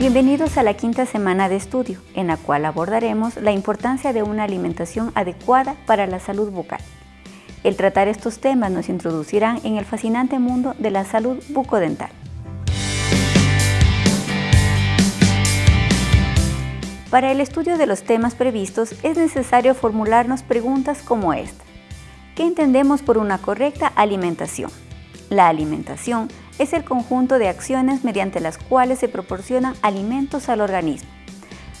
Bienvenidos a la quinta semana de estudio, en la cual abordaremos la importancia de una alimentación adecuada para la salud bucal. El tratar estos temas nos introducirán en el fascinante mundo de la salud bucodental. Para el estudio de los temas previstos es necesario formularnos preguntas como esta. ¿Qué entendemos por una correcta alimentación? La alimentación es el conjunto de acciones mediante las cuales se proporcionan alimentos al organismo.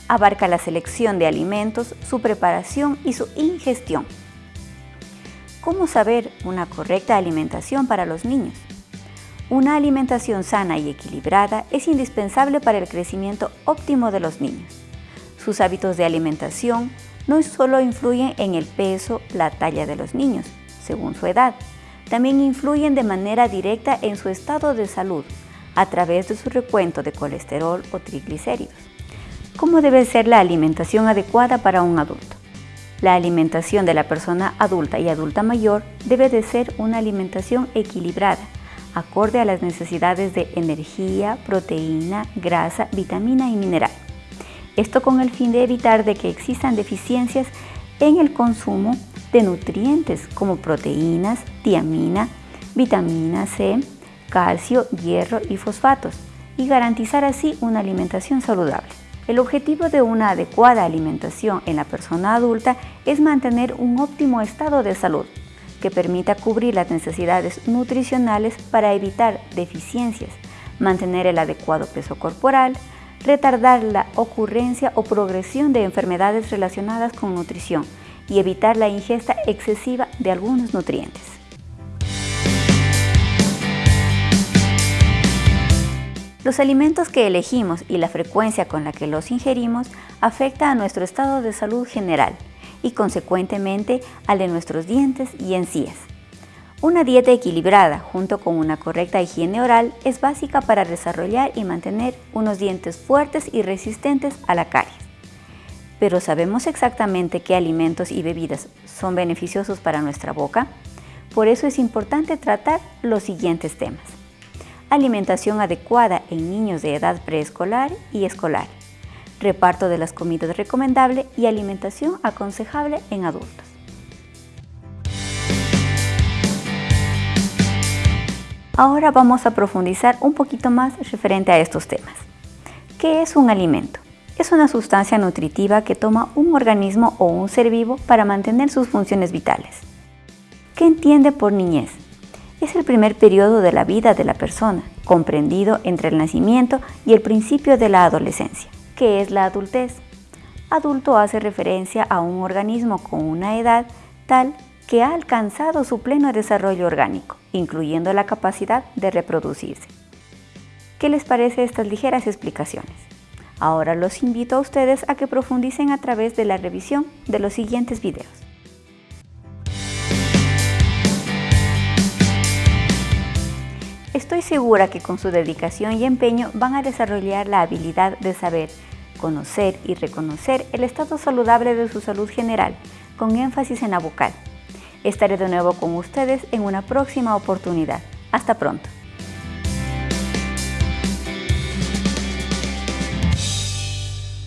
Abarca la selección de alimentos, su preparación y su ingestión. ¿Cómo saber una correcta alimentación para los niños? Una alimentación sana y equilibrada es indispensable para el crecimiento óptimo de los niños. Sus hábitos de alimentación no solo influyen en el peso, la talla de los niños, según su edad, también influyen de manera directa en su estado de salud a través de su recuento de colesterol o triglicéridos. ¿Cómo debe ser la alimentación adecuada para un adulto? La alimentación de la persona adulta y adulta mayor debe de ser una alimentación equilibrada, acorde a las necesidades de energía, proteína, grasa, vitamina y mineral. Esto con el fin de evitar de que existan deficiencias en el consumo de nutrientes como proteínas, tiamina, vitamina C, calcio, hierro y fosfatos y garantizar así una alimentación saludable. El objetivo de una adecuada alimentación en la persona adulta es mantener un óptimo estado de salud que permita cubrir las necesidades nutricionales para evitar deficiencias, mantener el adecuado peso corporal, retardar la ocurrencia o progresión de enfermedades relacionadas con nutrición, y evitar la ingesta excesiva de algunos nutrientes. Los alimentos que elegimos y la frecuencia con la que los ingerimos afecta a nuestro estado de salud general y consecuentemente al de nuestros dientes y encías. Una dieta equilibrada junto con una correcta higiene oral es básica para desarrollar y mantener unos dientes fuertes y resistentes a la caries pero ¿sabemos exactamente qué alimentos y bebidas son beneficiosos para nuestra boca? Por eso es importante tratar los siguientes temas. Alimentación adecuada en niños de edad preescolar y escolar. Reparto de las comidas recomendable y alimentación aconsejable en adultos. Ahora vamos a profundizar un poquito más referente a estos temas. ¿Qué es un alimento? Es una sustancia nutritiva que toma un organismo o un ser vivo para mantener sus funciones vitales. ¿Qué entiende por niñez? Es el primer periodo de la vida de la persona, comprendido entre el nacimiento y el principio de la adolescencia. ¿Qué es la adultez? Adulto hace referencia a un organismo con una edad tal que ha alcanzado su pleno desarrollo orgánico, incluyendo la capacidad de reproducirse. ¿Qué les parece estas ligeras explicaciones? Ahora los invito a ustedes a que profundicen a través de la revisión de los siguientes videos. Estoy segura que con su dedicación y empeño van a desarrollar la habilidad de saber, conocer y reconocer el estado saludable de su salud general, con énfasis en la vocal. Estaré de nuevo con ustedes en una próxima oportunidad. Hasta pronto.